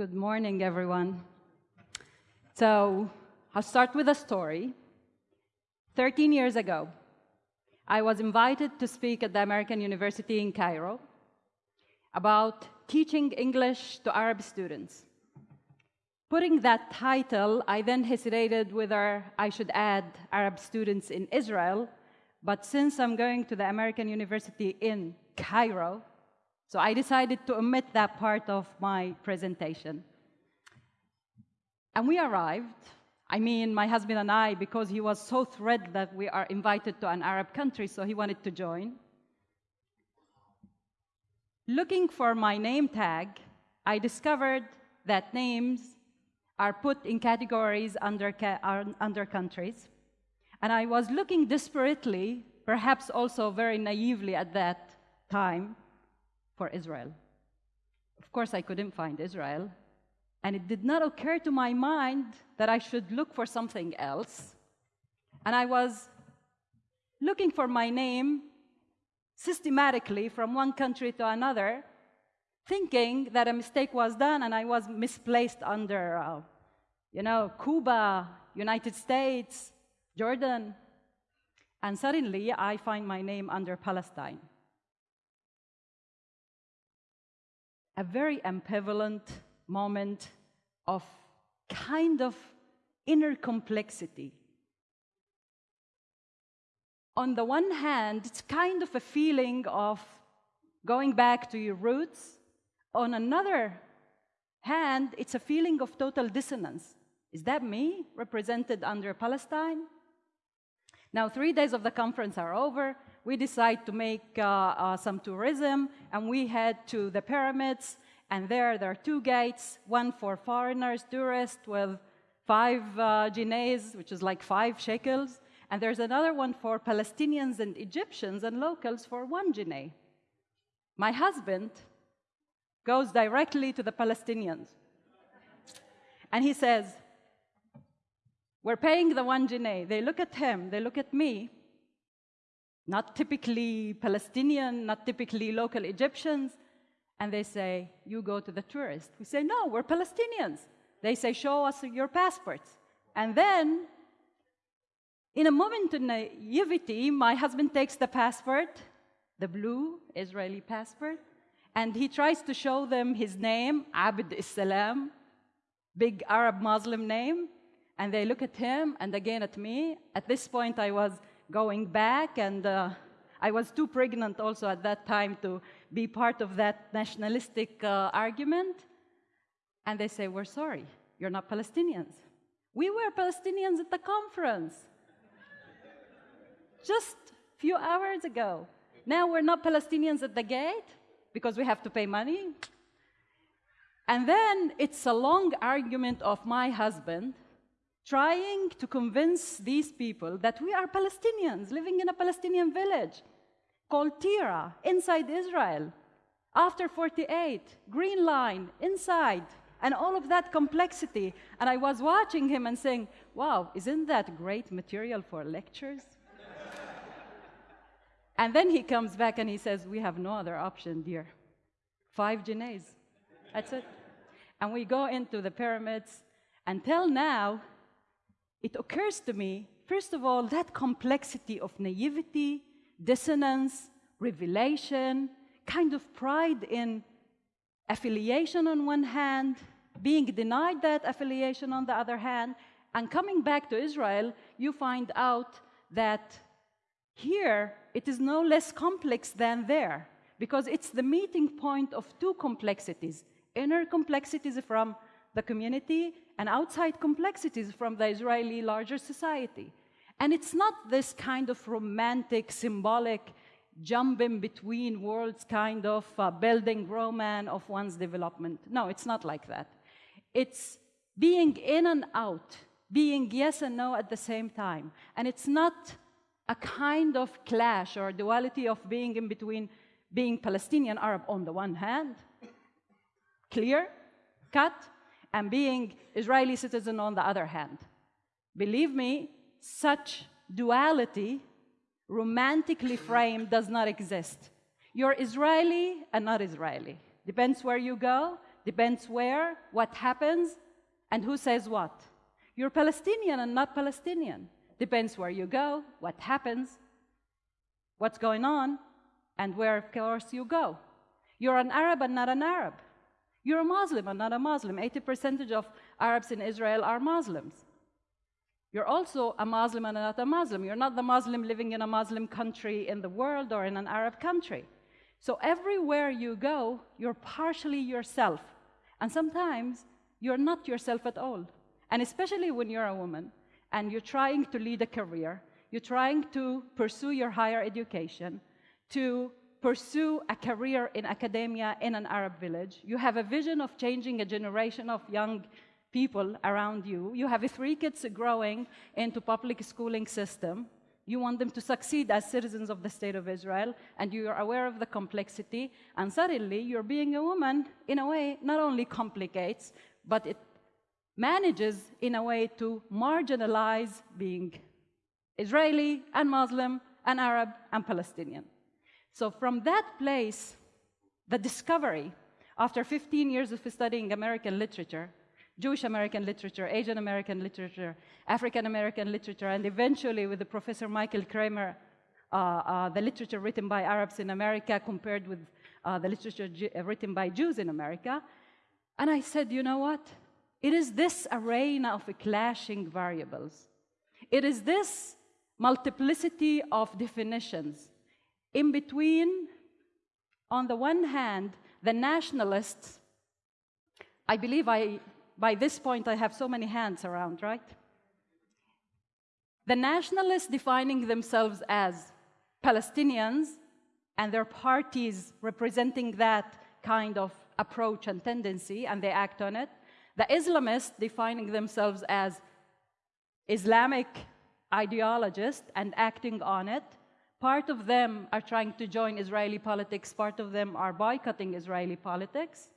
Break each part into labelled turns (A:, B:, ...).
A: Good morning, everyone. So, I'll start with a story. 13 years ago, I was invited to speak at the American University in Cairo about teaching English to Arab students. Putting that title, I then hesitated whether I should add Arab students in Israel, but since I'm going to the American University in Cairo, so I decided to omit that part of my presentation. And we arrived, I mean, my husband and I, because he was so thrilled that we are invited to an Arab country, so he wanted to join. Looking for my name tag, I discovered that names are put in categories under, under countries. And I was looking desperately, perhaps also very naively at that time, for Israel. Of course, I couldn't find Israel. And it did not occur to my mind that I should look for something else. And I was looking for my name systematically from one country to another, thinking that a mistake was done and I was misplaced under, uh, you know, Cuba, United States, Jordan. And suddenly I find my name under Palestine. A very ambivalent moment of kind of inner complexity. On the one hand, it's kind of a feeling of going back to your roots. On another hand, it's a feeling of total dissonance. Is that me, represented under Palestine? Now, three days of the conference are over. We decide to make uh, uh, some tourism, and we head to the pyramids. And there, there are two gates, one for foreigners, tourists, with five uh, which is like five shekels. And there's another one for Palestinians and Egyptians and locals for one jineh. My husband goes directly to the Palestinians. And he says, we're paying the one jineh. They look at him, they look at me, not typically Palestinian, not typically local Egyptians, and they say, you go to the tourist. We say, no, we're Palestinians. They say, show us your passports. And then, in a moment of naivety, my husband takes the passport, the blue Israeli passport, and he tries to show them his name, Abd Salam, big Arab Muslim name, and they look at him and again at me. At this point, I was going back, and uh, I was too pregnant also at that time to be part of that nationalistic uh, argument. And they say, We're sorry, you're not Palestinians. We were Palestinians at the conference just a few hours ago. Now we're not Palestinians at the gate because we have to pay money. And then it's a long argument of my husband trying to convince these people that we are Palestinians living in a Palestinian village called Tira inside Israel. After 48, Green Line inside, and all of that complexity. And I was watching him and saying, wow, isn't that great material for lectures? and then he comes back and he says, we have no other option, dear. Five jinehs. That's it. And we go into the pyramids. Until now, it occurs to me, first of all, that complexity of naivety, dissonance, revelation, kind of pride in affiliation on one hand, being denied that affiliation on the other hand, and coming back to Israel, you find out that here it is no less complex than there, because it's the meeting point of two complexities. Inner complexities from the community and outside complexities from the Israeli larger society. And it's not this kind of romantic, symbolic, jumping between worlds kind of uh, building romance of one's development. No, it's not like that. It's being in and out, being yes and no at the same time. And it's not a kind of clash or duality of being in between being Palestinian Arab on the one hand, clear, cut, and being Israeli citizen on the other hand. Believe me, such duality, romantically framed, does not exist. You're Israeli and not Israeli. Depends where you go, Depends where, what happens, and who says what. You're Palestinian and not Palestinian. Depends where you go, what happens, what's going on, and where, of course, you go. You're an Arab and not an Arab. You're a Muslim and not a Muslim. 80% of Arabs in Israel are Muslims. You're also a Muslim and not a Muslim. You're not the Muslim living in a Muslim country in the world or in an Arab country. So everywhere you go, you're partially yourself. And sometimes you're not yourself at all. And especially when you're a woman and you're trying to lead a career, you're trying to pursue your higher education, to pursue a career in academia in an Arab village. You have a vision of changing a generation of young people around you. You have three kids growing into public schooling system. You want them to succeed as citizens of the state of Israel, and you are aware of the complexity, and suddenly you're being a woman, in a way, not only complicates, but it manages in a way to marginalize being Israeli and Muslim and Arab and Palestinian. So from that place, the discovery, after 15 years of studying American literature, Jewish American literature, Asian American literature, African American literature, and eventually with the Professor Michael Kramer, uh, uh, the literature written by Arabs in America compared with uh, the literature uh, written by Jews in America. And I said, you know what? It is this arena of clashing variables. It is this multiplicity of definitions in between, on the one hand, the nationalists, I believe I, by this point I have so many hands around, right? The nationalists defining themselves as Palestinians and their parties representing that kind of approach and tendency, and they act on it. The Islamists defining themselves as Islamic ideologists and acting on it. Part of them are trying to join Israeli politics, part of them are boycotting Israeli politics.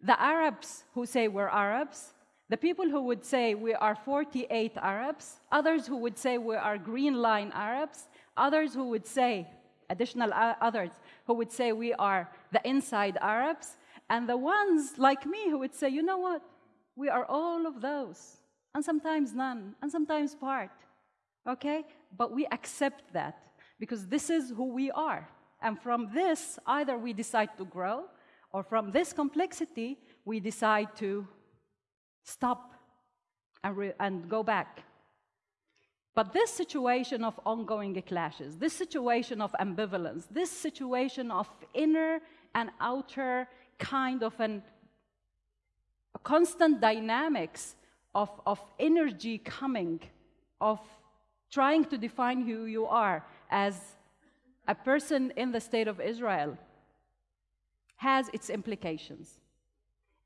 A: The Arabs who say we're Arabs, the people who would say we are 48 Arabs, others who would say we are Green Line Arabs, others who would say, additional others, who would say we are the inside Arabs, and the ones like me who would say, you know what, we are all of those, and sometimes none, and sometimes part, okay? But we accept that because this is who we are. And from this, either we decide to grow, or from this complexity, we decide to stop and, and go back. But this situation of ongoing clashes, this situation of ambivalence, this situation of inner and outer kind of an, a constant dynamics of, of energy coming, of trying to define who you are, as a person in the state of Israel has its implications.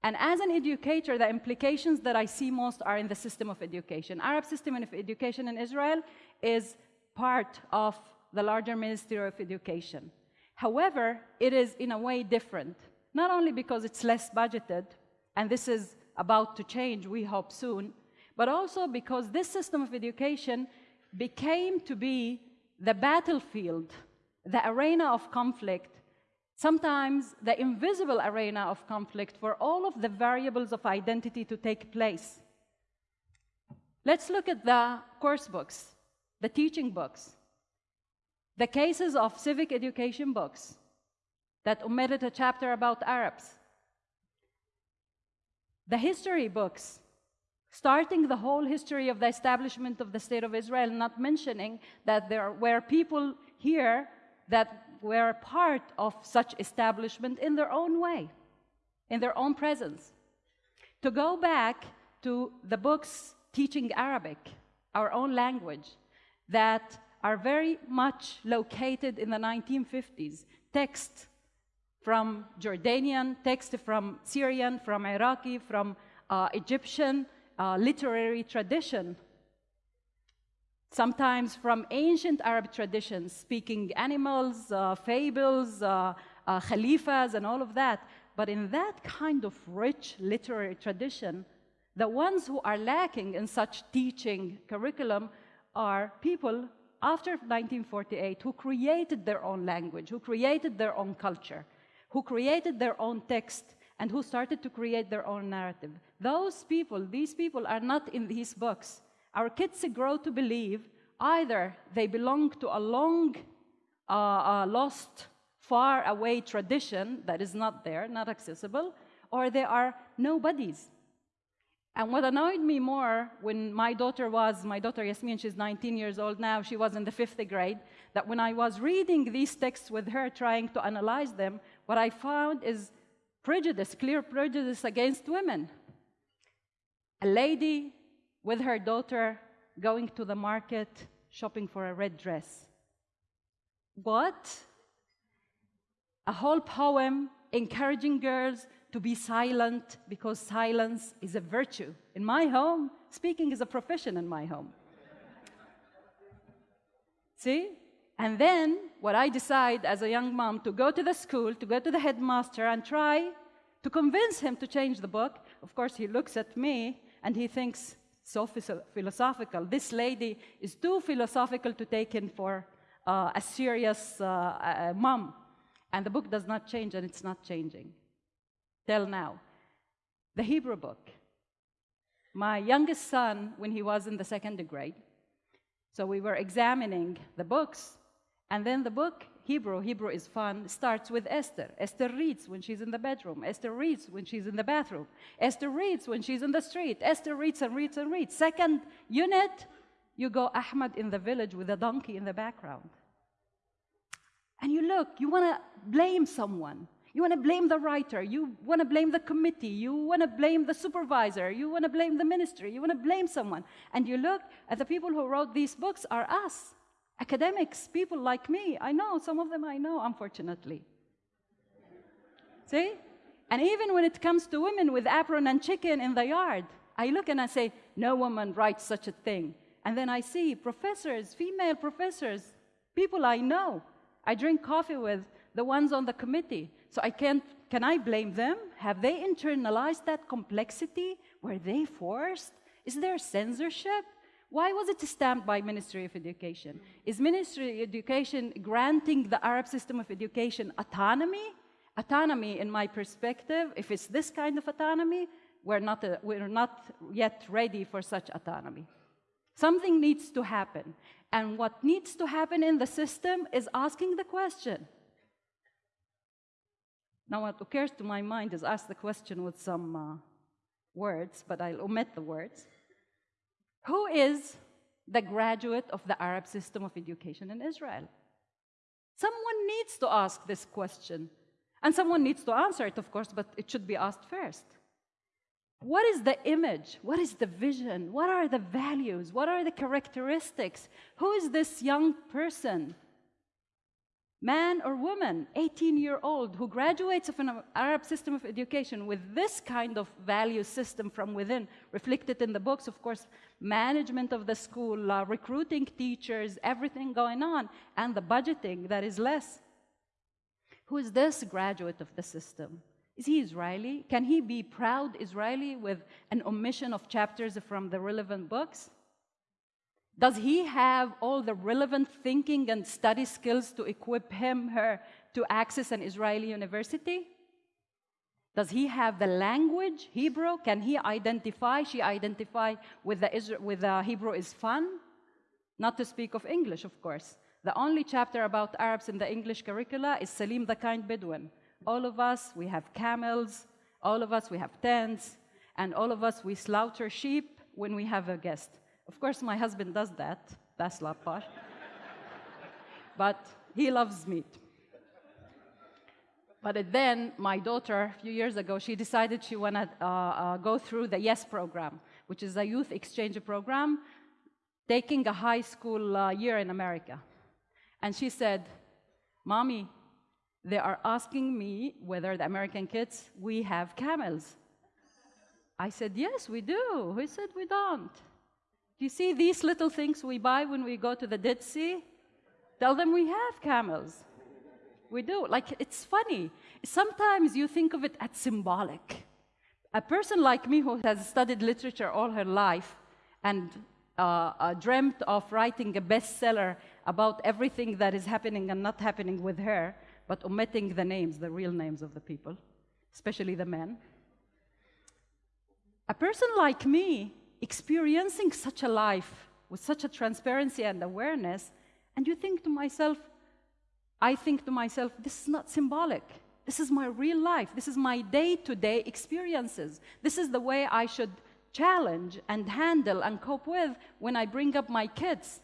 A: And as an educator, the implications that I see most are in the system of education. Arab system of education in Israel is part of the larger Ministry of Education. However, it is in a way different, not only because it's less budgeted, and this is about to change, we hope soon, but also because this system of education became to be the battlefield, the arena of conflict, sometimes the invisible arena of conflict for all of the variables of identity to take place. Let's look at the course books, the teaching books, the cases of civic education books that omitted a chapter about Arabs, the history books starting the whole history of the establishment of the State of Israel, not mentioning that there were people here that were part of such establishment in their own way, in their own presence. To go back to the books teaching Arabic, our own language, that are very much located in the 1950s, text from Jordanian, text from Syrian, from Iraqi, from uh, Egyptian, uh, literary tradition, sometimes from ancient Arab traditions, speaking animals, uh, fables, uh, uh, khalifas, and all of that. But in that kind of rich literary tradition, the ones who are lacking in such teaching curriculum are people after 1948 who created their own language, who created their own culture, who created their own text, and who started to create their own narrative. Those people, these people are not in these books. Our kids grow to believe either they belong to a long, uh, uh, lost, far away tradition that is not there, not accessible, or they are nobodies. And what annoyed me more when my daughter was, my daughter Yasmin, she's 19 years old now, she was in the fifth grade, that when I was reading these texts with her, trying to analyze them, what I found is prejudice, clear prejudice against women. A lady with her daughter going to the market shopping for a red dress. What? A whole poem encouraging girls to be silent because silence is a virtue. In my home, speaking is a profession in my home. See? And then what I decide as a young mom to go to the school, to go to the headmaster and try to convince him to change the book. Of course, he looks at me and he thinks, so philosophical. This lady is too philosophical to take in for uh, a serious uh, mom. And the book does not change, and it's not changing till now. The Hebrew book. My youngest son, when he was in the second grade, so we were examining the books, and then the book, Hebrew, Hebrew is fun, starts with Esther. Esther reads when she's in the bedroom. Esther reads when she's in the bathroom. Esther reads when she's in the street. Esther reads and reads and reads. Second unit, you go Ahmad in the village with a donkey in the background. And you look, you want to blame someone. You want to blame the writer. You want to blame the committee. You want to blame the supervisor. You want to blame the ministry. You want to blame someone. And you look at the people who wrote these books are us, academics, people like me. I know, some of them I know, unfortunately. See? And even when it comes to women with apron and chicken in the yard, I look and I say, no woman writes such a thing. And then I see professors, female professors, people I know. I drink coffee with the ones on the committee. So I can't, can I blame them? Have they internalized that complexity? Were they forced? Is there censorship? Why was it stamped by Ministry of Education? Is Ministry of Education granting the Arab system of education autonomy? Autonomy, in my perspective, if it's this kind of autonomy, we're not, a, we're not yet ready for such autonomy. Something needs to happen. And what needs to happen in the system is asking the question now, what occurs to my mind is ask the question with some uh, words, but I'll omit the words. Who is the graduate of the Arab system of education in Israel? Someone needs to ask this question. And someone needs to answer it, of course, but it should be asked first. What is the image? What is the vision? What are the values? What are the characteristics? Who is this young person man or woman, 18 year old, who graduates of an Arab system of education with this kind of value system from within, reflected in the books, of course, management of the school, uh, recruiting teachers, everything going on, and the budgeting that is less. Who is this graduate of the system? Is he Israeli? Can he be proud Israeli with an omission of chapters from the relevant books? Does he have all the relevant thinking and study skills to equip him, her, to access an Israeli university? Does he have the language, Hebrew? Can he identify, she identify with the, with the Hebrew is fun? Not to speak of English, of course. The only chapter about Arabs in the English curricula is Salim the Kind Bedouin. All of us, we have camels, all of us, we have tents, and all of us, we slaughter sheep when we have a guest. Of course, my husband does that. That's la part. but he loves meat. But then my daughter, a few years ago, she decided she wanted to uh, uh, go through the YES program, which is a youth exchange program, taking a high school uh, year in America. And she said, Mommy, they are asking me whether the American kids, we have camels. I said, Yes, we do. He said, We don't. You see these little things we buy when we go to the Dead Sea? Tell them we have camels. We do. Like, it's funny. Sometimes you think of it as symbolic. A person like me who has studied literature all her life and uh, uh, dreamt of writing a bestseller about everything that is happening and not happening with her, but omitting the names, the real names of the people. especially the men. A person like me, experiencing such a life with such a transparency and awareness, and you think to myself, I think to myself, this is not symbolic. This is my real life. This is my day to day experiences. This is the way I should challenge and handle and cope with when I bring up my kids,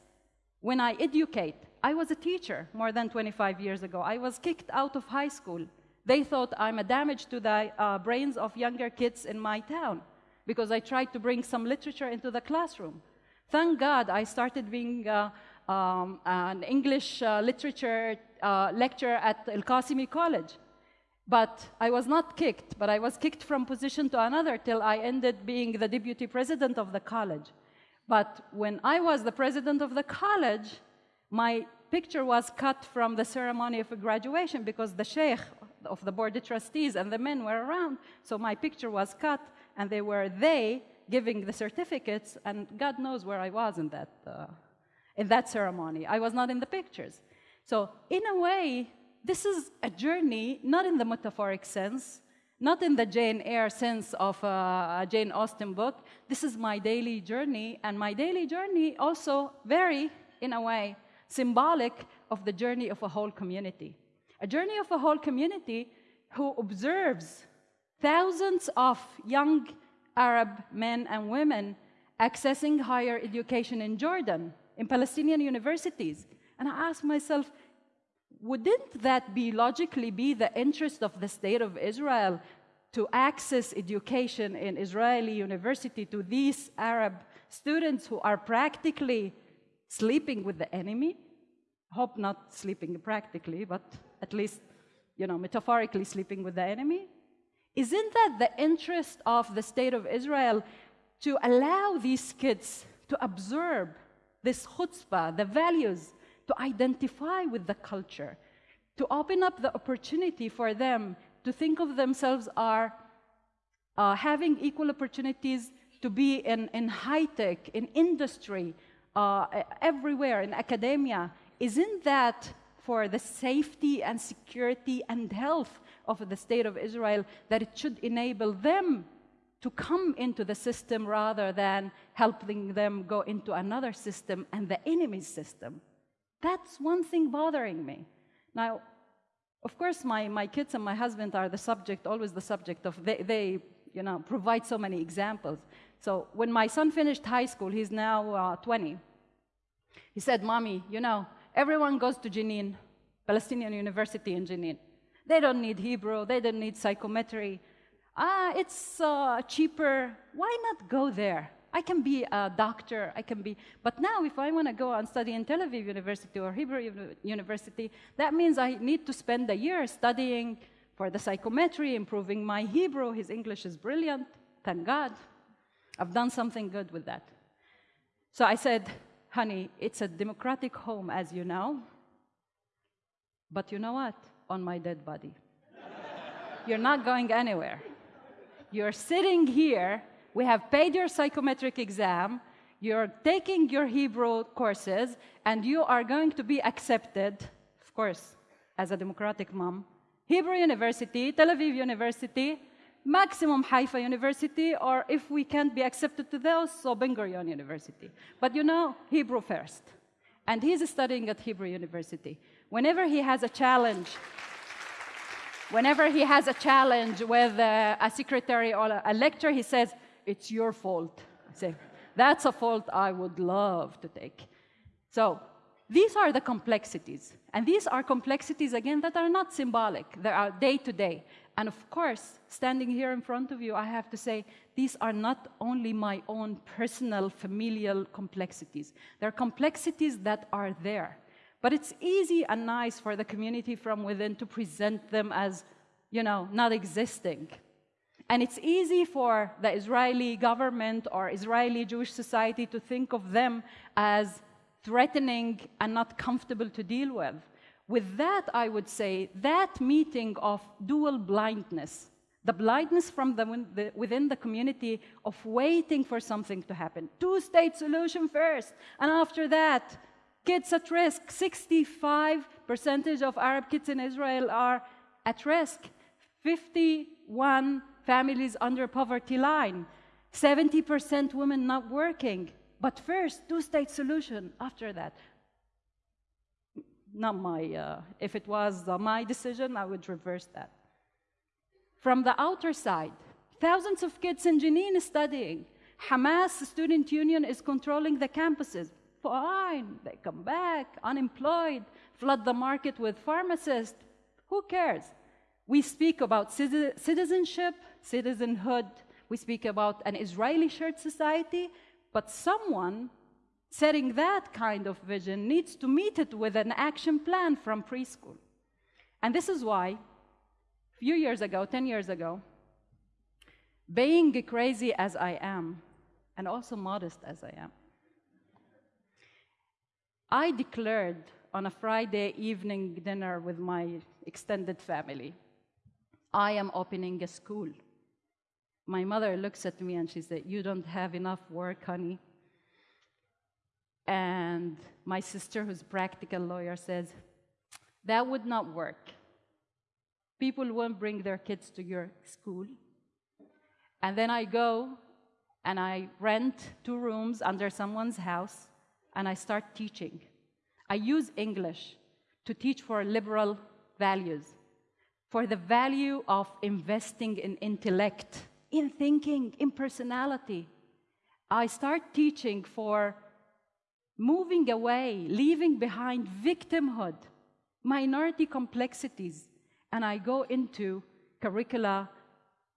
A: when I educate. I was a teacher more than 25 years ago. I was kicked out of high school. They thought I'm a damage to the uh, brains of younger kids in my town because I tried to bring some literature into the classroom. Thank God I started being uh, um, an English uh, literature uh, lecturer at El Qasimi College. But I was not kicked, but I was kicked from position to another till I ended being the deputy president of the college. But when I was the president of the college, my picture was cut from the ceremony of graduation because the sheikh of the board of trustees and the men were around. So my picture was cut, and they were they giving the certificates, and God knows where I was in that, uh, in that ceremony. I was not in the pictures. So in a way, this is a journey, not in the metaphoric sense, not in the Jane Eyre sense of a Jane Austen book. This is my daily journey, and my daily journey also very, in a way, symbolic of the journey of a whole community. A journey of a whole community who observes thousands of young Arab men and women accessing higher education in Jordan, in Palestinian universities. And I ask myself, wouldn't that be logically be the interest of the state of Israel to access education in Israeli university to these Arab students who are practically sleeping with the enemy? Hope not sleeping practically, but at least, you know, metaphorically sleeping with the enemy. Isn't that the interest of the state of Israel to allow these kids to absorb this chutzpah, the values to identify with the culture, to open up the opportunity for them to think of themselves are uh, having equal opportunities to be in, in high tech, in industry, uh, everywhere, in academia. Isn't that for the safety and security and health of the state of Israel that it should enable them to come into the system rather than helping them go into another system and the enemy's system? That's one thing bothering me. Now, of course, my, my kids and my husband are the subject, always the subject of, they, they you know, provide so many examples. So when my son finished high school, he's now uh, 20, he said, Mommy, you know, everyone goes to Jenin, Palestinian University in Jenin. They don't need Hebrew, they don't need psychometry. Ah, it's uh, cheaper. Why not go there? I can be a doctor, I can be, but now if I want to go and study in Tel Aviv University or Hebrew University, that means I need to spend a year studying for the psychometry, improving my Hebrew. His English is brilliant, thank God. I've done something good with that. So I said, honey, it's a democratic home, as you know, but you know what? On my dead body. You're not going anywhere. You're sitting here we have paid your psychometric exam, you're taking your Hebrew courses, and you are going to be accepted, of course, as a democratic mom, Hebrew University, Tel Aviv University, maximum Haifa University, or if we can't be accepted to those, so Ben Gurion University. But you know, Hebrew first. And he's studying at Hebrew University. Whenever he has a challenge, whenever he has a challenge with a, a secretary or a, a lecturer, he says, it's your fault. I say, that's a fault I would love to take. So these are the complexities. And these are complexities, again, that are not symbolic. They are day to day. And of course, standing here in front of you, I have to say, these are not only my own personal, familial complexities. They're complexities that are there. But it's easy and nice for the community from within to present them as, you know, not existing. And it's easy for the Israeli government or Israeli Jewish society to think of them as threatening and not comfortable to deal with. With that, I would say that meeting of dual blindness, the blindness from the, within the community of waiting for something to happen. Two state solution first, and after that, kids at risk. 65 percentage of Arab kids in Israel are at risk. 51 families under poverty line, 70% women not working. But first, two-state solution. After that, not my, uh, if it was uh, my decision, I would reverse that. From the outer side, thousands of kids in Jenin studying. Hamas student union is controlling the campuses. Fine, they come back, unemployed, flood the market with pharmacists. Who cares? We speak about citizenship, citizenhood. We speak about an Israeli shared society, but someone setting that kind of vision needs to meet it with an action plan from preschool. And this is why, a few years ago, 10 years ago, being crazy as I am, and also modest as I am, I declared on a Friday evening dinner with my extended family, I am opening a school. My mother looks at me and she said, You don't have enough work, honey. And my sister, who's a practical lawyer, says, That would not work. People won't bring their kids to your school. And then I go and I rent two rooms under someone's house and I start teaching. I use English to teach for liberal values, for the value of investing in intellect, in thinking, in personality. I start teaching for moving away, leaving behind victimhood, minority complexities, and I go into curricula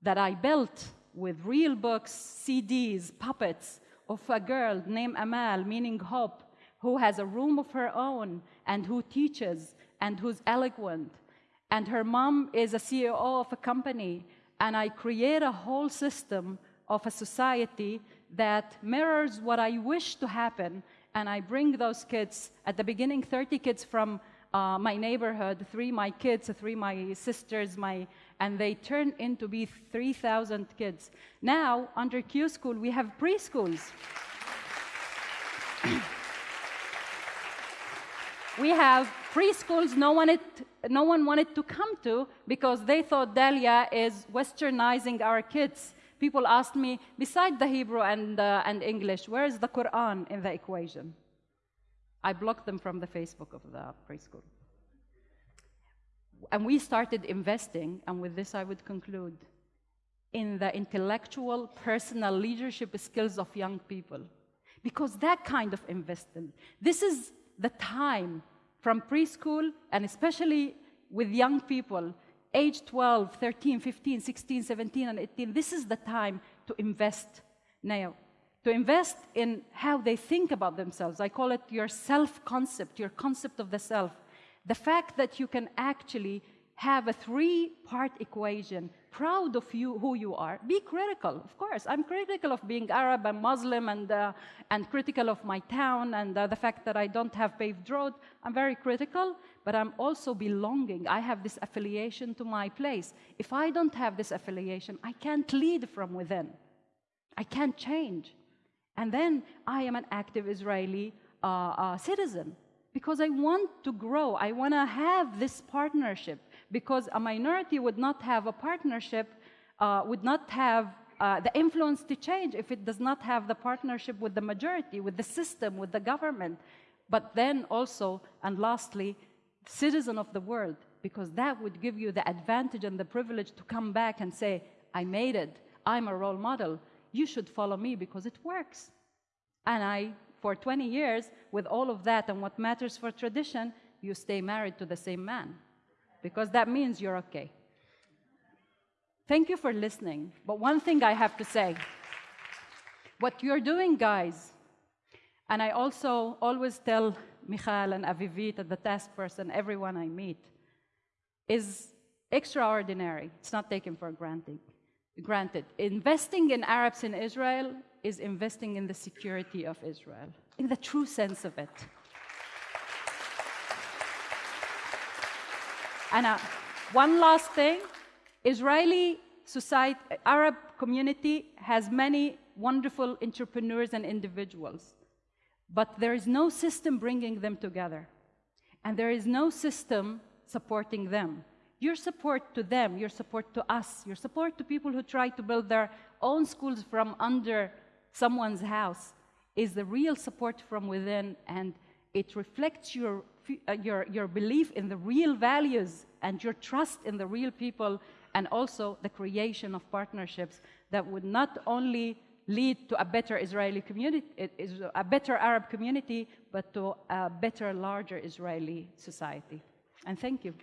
A: that I built with real books, CDs, puppets of a girl named Amal, meaning hope, who has a room of her own and who teaches and who's eloquent. And her mom is a CEO of a company. And I create a whole system of a society that mirrors what I wish to happen and I bring those kids, at the beginning, 30 kids from uh, my neighborhood, three my kids, three my sisters, my, and they turn into be 3,000 kids. Now, under Q School, we have preschools. we have preschools no no one wanted to come to because they thought Dalia is westernizing our kids people asked me, beside the Hebrew and, uh, and English, where is the Quran in the equation? I blocked them from the Facebook of the preschool. And we started investing, and with this I would conclude, in the intellectual, personal leadership skills of young people. Because that kind of investment, this is the time from preschool, and especially with young people, age 12, 13, 15, 16, 17, and 18, this is the time to invest now. To invest in how they think about themselves. I call it your self concept, your concept of the self. The fact that you can actually have a three part equation. Proud of you who you are. Be critical of course. I'm critical of being arab and muslim and, uh, and critical of my town and uh, the fact that i don't have paved road. I'm very critical but i'm also belonging. I have this affiliation to my place. If i don't have this affiliation i can't lead from within. I can't change. And then i am an active israeli uh, uh citizen because i want to grow. I want to have this partnership because a minority would not have a partnership, uh, would not have uh, the influence to change if it does not have the partnership with the majority, with the system, with the government. But then also, and lastly, citizen of the world, because that would give you the advantage and the privilege to come back and say, I made it, I'm a role model, you should follow me because it works. And I, for 20 years, with all of that and what matters for tradition, you stay married to the same man because that means you're okay. Thank you for listening. But one thing I have to say what you're doing, guys, and I also always tell Michal and Avivit and the task force and everyone I meet, is extraordinary. It's not taken for granted. Granted, investing in Arabs in Israel is investing in the security of Israel, in the true sense of it. And uh, one last thing, Israeli society, Arab community has many wonderful entrepreneurs and individuals, but there is no system bringing them together, and there is no system supporting them. your support to them, your support to us, your support to people who try to build their own schools from under someone's house is the real support from within and it reflects your, Uh, your, your belief in the real values and your trust in the real people and also the creation of partnerships that would not only lead to a better Israeli community, uh, a better Arab community, but to a better, larger Israeli society. And thank you.